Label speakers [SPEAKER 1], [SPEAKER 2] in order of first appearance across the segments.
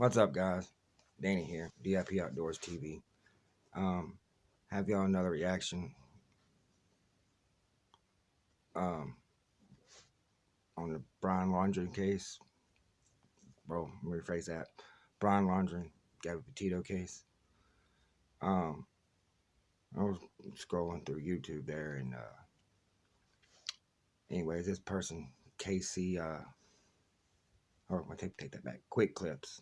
[SPEAKER 1] What's up, guys? Danny here, DIP Outdoors TV. Um, have y'all another reaction um, on the Brian Laundrie case. Bro, let me rephrase that. Brian Laundrie, Gabby Petito case. Um, I was scrolling through YouTube there, and uh, anyways, this person, Casey, uh, or I take take that back. Quick Clips,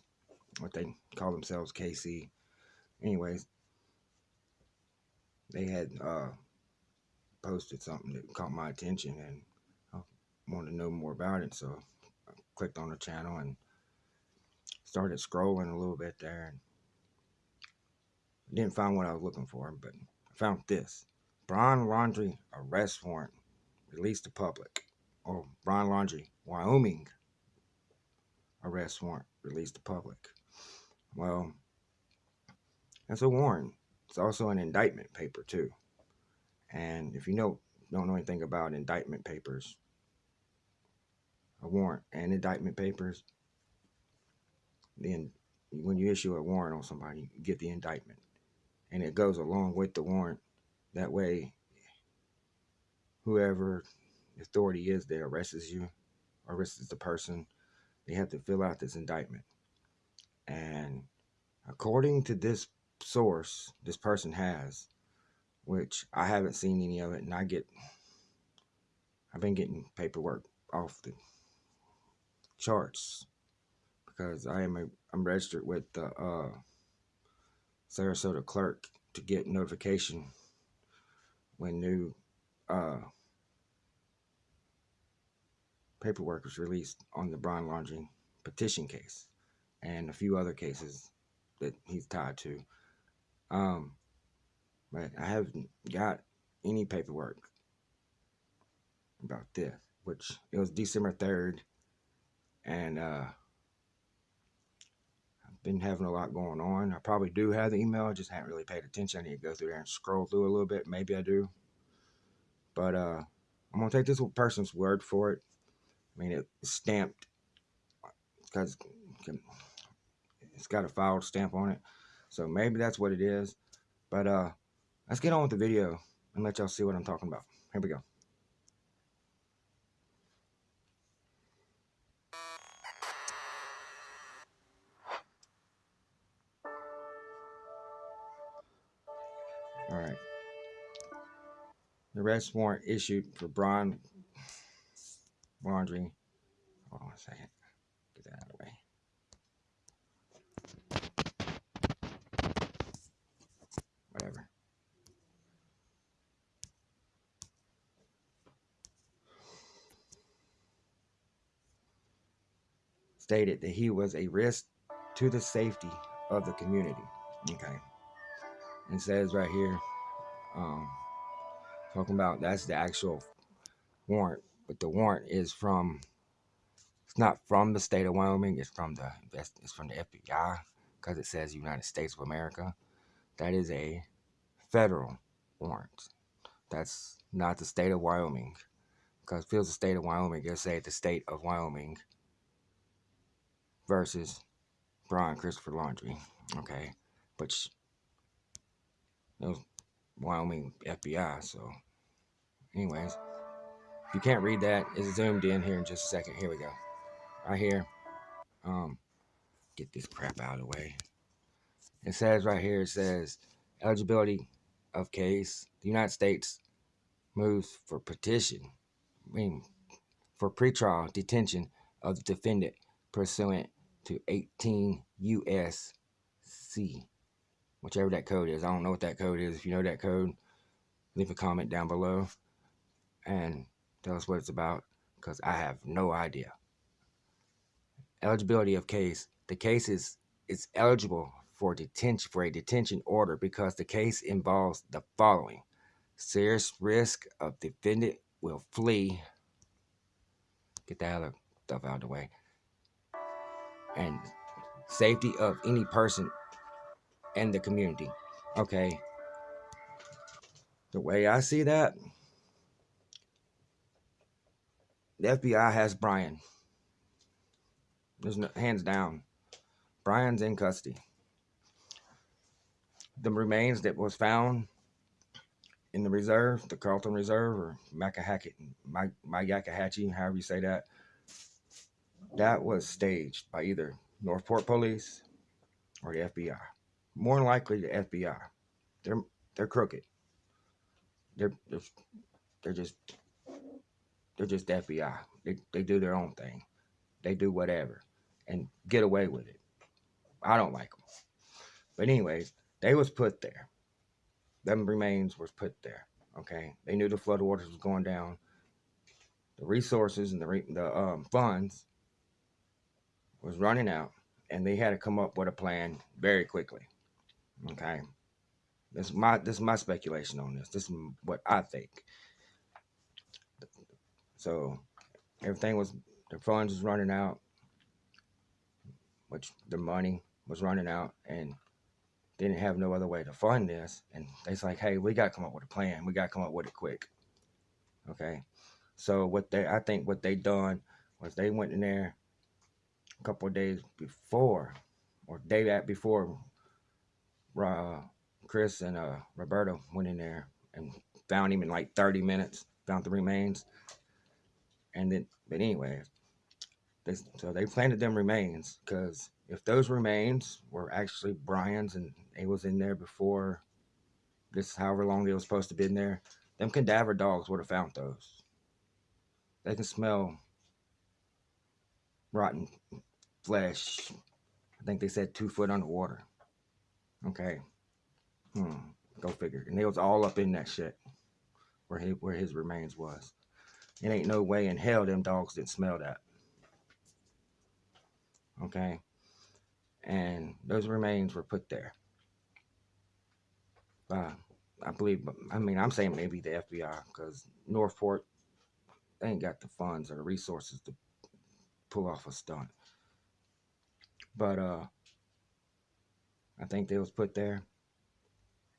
[SPEAKER 1] what they call themselves, KC. Anyways, they had uh, posted something that caught my attention, and I wanted to know more about it. So I clicked on the channel and started scrolling a little bit there, and didn't find what I was looking for, but I found this: Brian Laundrie arrest warrant released to public, or Brian Laundrie, Wyoming arrest warrant released to public. Well, that's a warrant. It's also an indictment paper too. And if you know don't know anything about indictment papers, a warrant and indictment papers, then when you issue a warrant on somebody, you get the indictment. And it goes along with the warrant. That way, whoever authority is that arrests you, arrests the person, they have to fill out this indictment. And according to this source this person has, which I haven't seen any of it, and I get, I've been getting paperwork off the charts because I am a, I'm registered with the uh, Sarasota clerk to get notification when new uh, paperwork was released on the Brian Laundrie Petito case and a few other cases that he's tied to. Um, but I haven't got any paperwork about this, which it was December 3rd, and uh, I've been having a lot going on. I probably do have the email, I just haven't really paid attention. I need to go through there and scroll through a little bit. Maybe I do. But uh, I'm going to take this person's word for it. I mean, it's stamped because it's got a filed stamp on it. So maybe that's what it is. But uh, let's get on with the video and let y'all see what I'm talking about. Here we go. All right. The arrest warrant issued for Brian Laundrie. Hold on a second. Get that out of the way. Whatever. Stated that he was a risk to the safety of the community. Okay. And says right here, um, talking about that's the actual warrant but the warrant is from it's not from the state of Wyoming. It's from the it's from the FBI because it says United States of America. That is a federal warrant. That's not the state of Wyoming because if it was the state of Wyoming, it'll say the state of Wyoming versus Brian Christopher Laundrie. Okay, but it was Wyoming FBI. So, anyways. If you can't read that, it's zoomed in here in just a second. Here we go. Right here. Um, get this crap out of the way. It says right here, it says eligibility of case. The United States moves for petition. I mean, for pretrial detention of the defendant pursuant to 18 U.S.C. Whichever that code is. I don't know what that code is. If you know that code, leave a comment down below. And Tell us what it's about because I have no idea. Eligibility of case. The case is, is eligible for detention for a detention order because the case involves the following. Serious risk of defendant will flee. Get that other stuff out of the way. And safety of any person and the community. Okay. The way I see that, the FBI has Brian. There's no hands down. Brian's in custody. The remains that was found in the reserve, the Carlton Reserve, or Macahacket, Myakkahatchee, however you say that, that was staged by either North Port Police or the FBI. More likely, the FBI. They're they're crooked. They're they're, they're just they're just FBI. They they do their own thing. They do whatever and get away with it. I don't like them. But anyways, they was put there. Them remains was put there. Okay, they knew the flood waters was going down. The resources and the the um, funds was running out, and they had to come up with a plan very quickly. Okay, this is my this is my speculation on this. This is what I think. So everything was the funds was running out, which the money was running out, and didn't have no other way to fund this. And they's like, hey, we got to come up with a plan. We got to come up with it quick. Okay. So what they, I think what they done was they went in there a couple of days before, or day that before, uh, Chris and uh, Roberto went in there and found him in like 30 minutes, found the remains. And then, but anyway, they, so they planted them remains because if those remains were actually Brian's and it was in there before this, however long they was supposed to be in there, them cadaver dogs would have found those. They can smell rotten flesh. I think they said two foot underwater. Okay. Hmm. Go figure. And they was all up in that shit where he, where his remains was. It ain't no way in hell them dogs didn't smell that. Okay and those remains were put there. Uh, I believe, I mean, I'm saying maybe the FBI because North Port, they ain't got the funds or the resources to pull off a stunt. But uh, I think they was put there.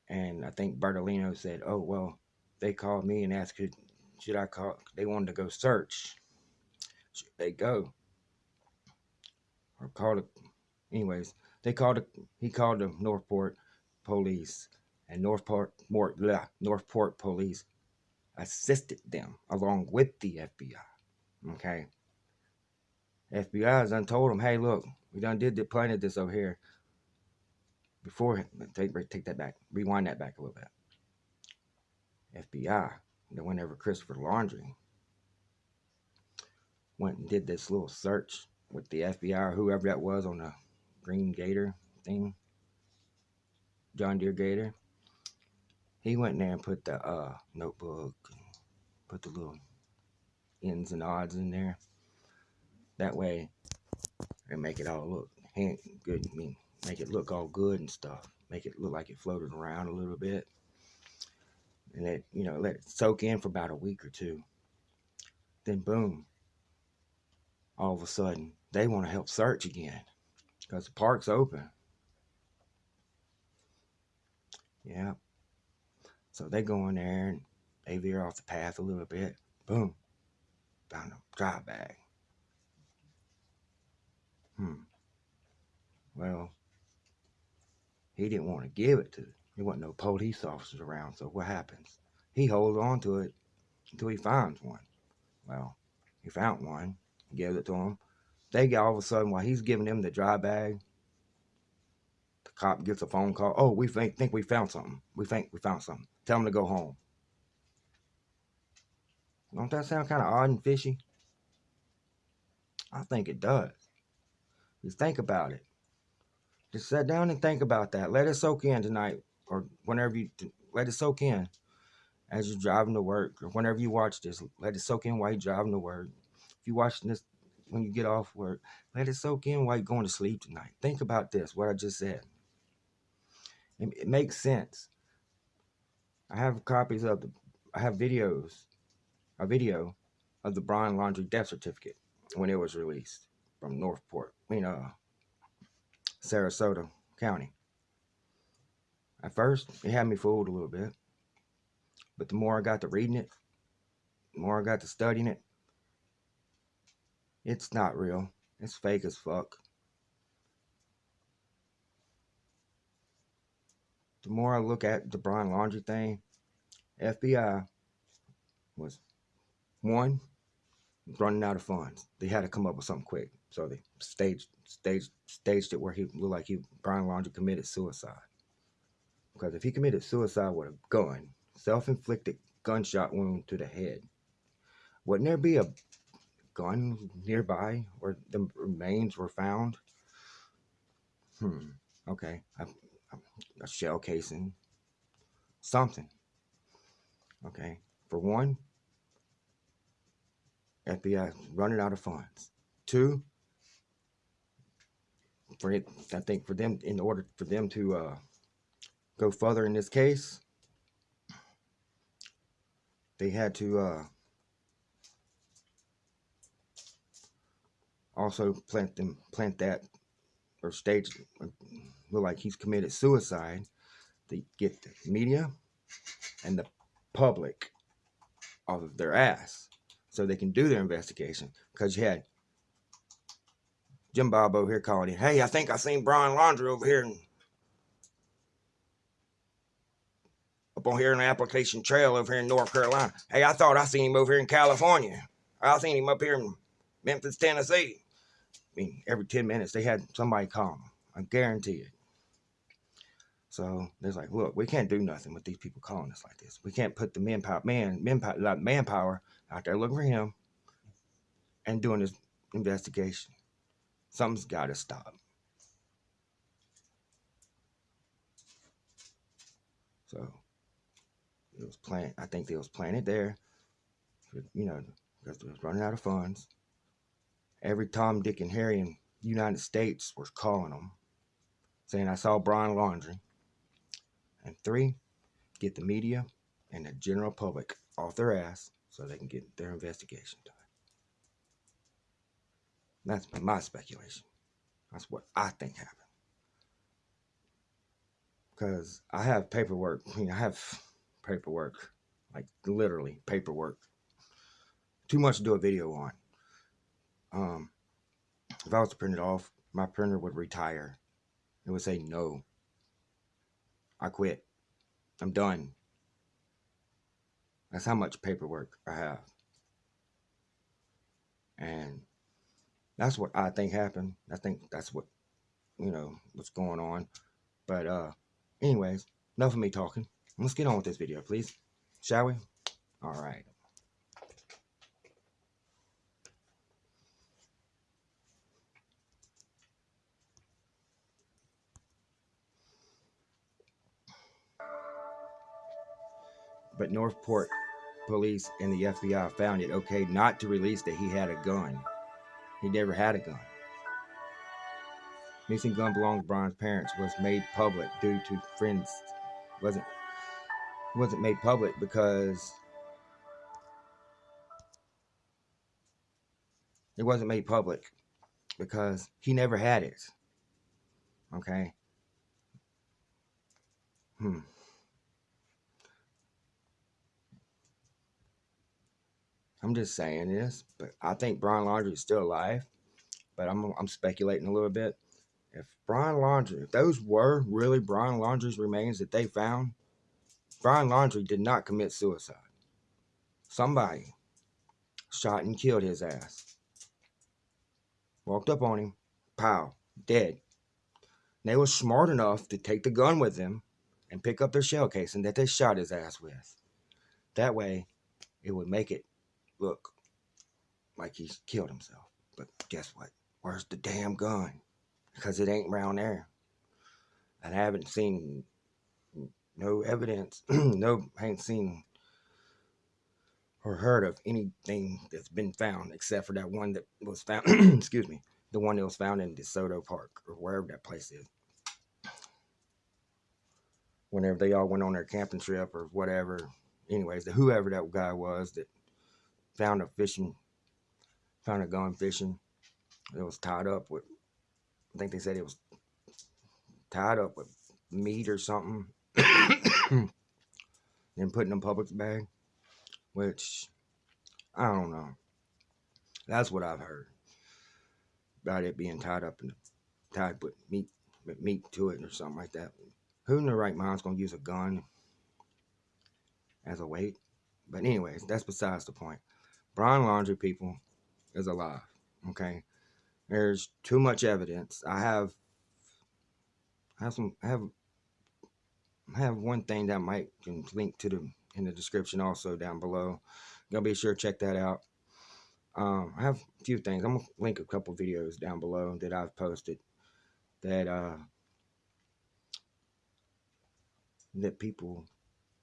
[SPEAKER 1] And I think Bertolino said, oh, well, they called me and asked, should, should I call, they wanted to go search. Should they go? Or call the anyways, they called it, he called the North Port police and North Port more blah, North Port police assisted them along with the FBI. Okay. FBI has done told them, hey, look, we done did the planted this over here. Before take take that back, rewind that back a little bit. FBI, then whenever Christopher Laundrie went and did this little search with the FBI or whoever that was on the green gator thing, John Deere gator. He went there and put the uh, notebook, put the little ins and odds in there. That way, and make it all look good. I mean, make it look all good and stuff. Make it look like it floated around a little bit. And let, you know, let it soak in for about a week or two. Then boom, all of a sudden, they want to help search again because the park's open. Yeah. So they go in there and they veer off the path a little bit. Boom. Found a dry bag. Hmm. Well, he didn't want to give it to. There wasn't no police officers around. So what happens? He holds on to it until he finds one. Well, he found one. He gave it to him. They get all of a sudden while he's giving them the dry bag, the cop gets a phone call. Oh, we think think we found something. We think we found something. Tell them to go home. Don't that sound kind of odd and fishy? I think it does. Just think about it. Just sit down and think about that. Let it soak in tonight or whenever you let it soak in as you're driving to work or whenever you watch this. Let it soak in while you're driving to work. If you're watching this when you get off work. Let it soak in while you're going to sleep tonight. Think about this, what I just said. It, it makes sense. I have copies of the, I have videos, a video of the Brian Laundrie death certificate when it was released from North Port, I mean, uh, Sarasota County. At first, it had me fooled a little bit. But the more I got to reading it, the more I got to studying it, it's not real. It's fake as fuck. The more I look at the Brian Laundrie thing, FBI was one running out of funds. They had to come up with something quick, so they staged staged staged it where he looked like he Brian Laundrie committed suicide. Because if he committed suicide with a gun, self-inflicted gunshot wound to the head, wouldn't there be a gun nearby where the remains were found? Hmm. Okay. A, a shell casing. Something. Okay. For one, FBI running out of funds. Two, for it, I think for them, in order for them to uh, go further in this case, they had to uh, also plant them, plant that, or stage, look like he's committed suicide. to get the media and the public off of their ass so they can do their investigation. Because you had Jim Bob over here calling in, hey, I think I seen Brian Laundrie over here in, up on here in the Appalachian Trail over here in North Carolina. Hey, I thought I seen him over here in California. I seen him up here in Memphis, Tennessee. I mean, every 10 minutes they had somebody call them. I guarantee it. So there's like, look, we can't do nothing with these people calling us like this. We can't put the manpower, man, manpower, like manpower out there looking for him and doing this investigation. Something's got to stop. So it was planned. I think they was planted there, you know, because they was running out of funds. Every Tom, Dick, and Harry in the United States was calling them, saying, I saw Brian Laundrie. And three, get the media and the general public off their ass so they can get their investigation done. That's my speculation. That's what I think happened. Because I have paperwork. I, mean, I have paperwork, like literally paperwork. Too much to do a video on. Um, if I was to print it off, my printer would retire. It would say no. I quit. I'm done. That's how much paperwork I have. And that's what I think happened. I think that's what, you know, what's going on. But uh anyways, enough of me talking. Let's get on with this video, please. Shall we? All right. But North Port police and the FBI found it okay not to release that he had a gun. He never had a gun. Missing gun belonged to Brian's parents was made public due to friends. wasn't wasn't made public because it wasn't made public because he never had it. Okay. Hmm. I'm just saying this, but I think Brian Laundrie is still alive. But I'm I'm speculating a little bit. If Brian Laundrie, if those were really Brian Laundrie's remains that they found, Brian Laundrie did not commit suicide. Somebody shot and killed his ass. Walked up on him, pow, dead. they were smart enough to take the gun with them and pick up their shell casing that they shot his ass with. That way, it would make it look like he's killed himself. But guess what? Where's the damn gun? Because it ain't around there. And I haven't seen no evidence, no, I ain't seen or heard of anything that's been found except for that one that was found, excuse me, the one that was found in DeSoto Park or wherever that place is. Whenever they all went on their camping trip or whatever. Anyways, the whoever that guy was that found a fishing, found a gun fishing. It was tied up with, I think they said it was tied up with meat or something. then put in a public bag, which I don't know. That's what I've heard about it being tied up and tied with meat, with meat to it or something like that. who in their right mind's gonna use a gun as a weight? But anyways, that's besides the point. Brian Laundrie people, is alive. Okay, there's too much evidence. I have, I have some, I have, I have one thing that might can link to the in the description also down below. You'll be sure to check that out. Um, I have a few things. I'm gonna link a couple videos down below that I've posted that uh that people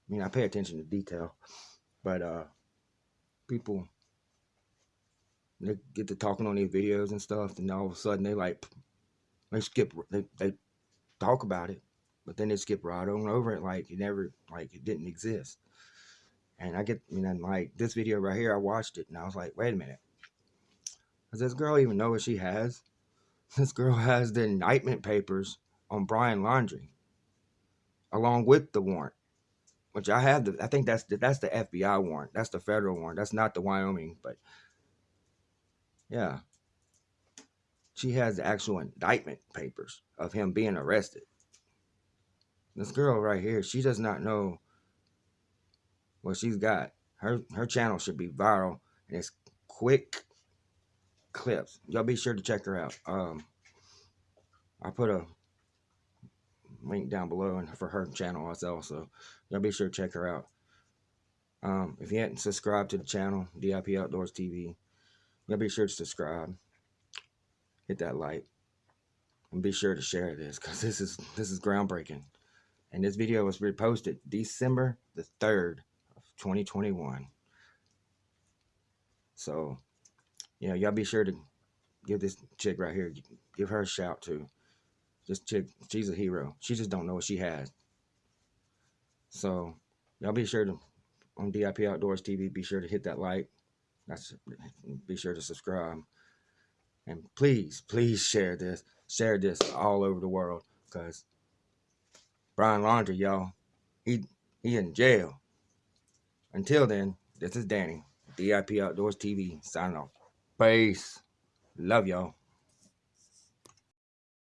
[SPEAKER 1] I mean I pay attention to detail, but uh people they get to talking on these videos and stuff, and all of a sudden they like they skip they they talk about it, but then they skip right on over it like it never like it didn't exist. And I get, you know, like this video right here, I watched it and I was like, wait a minute. Does this girl even know what she has? This girl has the indictment papers on Brian Laundrie, along with the warrant, which I have. The, I think that's the, that's the FBI warrant. That's the federal warrant. That's not the Wyoming, but yeah, she has the actual indictment papers of him being arrested. This girl right here, she does not know what she's got. Her her channel should be viral and it's quick clips. Y'all be sure to check her out. Um, I put a link down below and for her channel also. So y'all be sure to check her out. Um, if you hadn't subscribed to the channel, DIP Outdoors TV, y'all be sure to subscribe. Hit that like. And be sure to share this because this is this is groundbreaking. And this video was reposted December the 3rd, of 2021. So, you know, y'all be sure to give this chick right here, give her a shout too. This chick, she's a hero. She just don't know what she has. So, y'all be sure to, on DIP Outdoors TV, be sure to hit that like. That's, be sure to subscribe. And please, please share this. Share this all over the world. Because Brian Laundrie, y'all, he, he in jail. Until then, this is Danny, DIP Outdoors TV, signing off. Peace. Love y'all.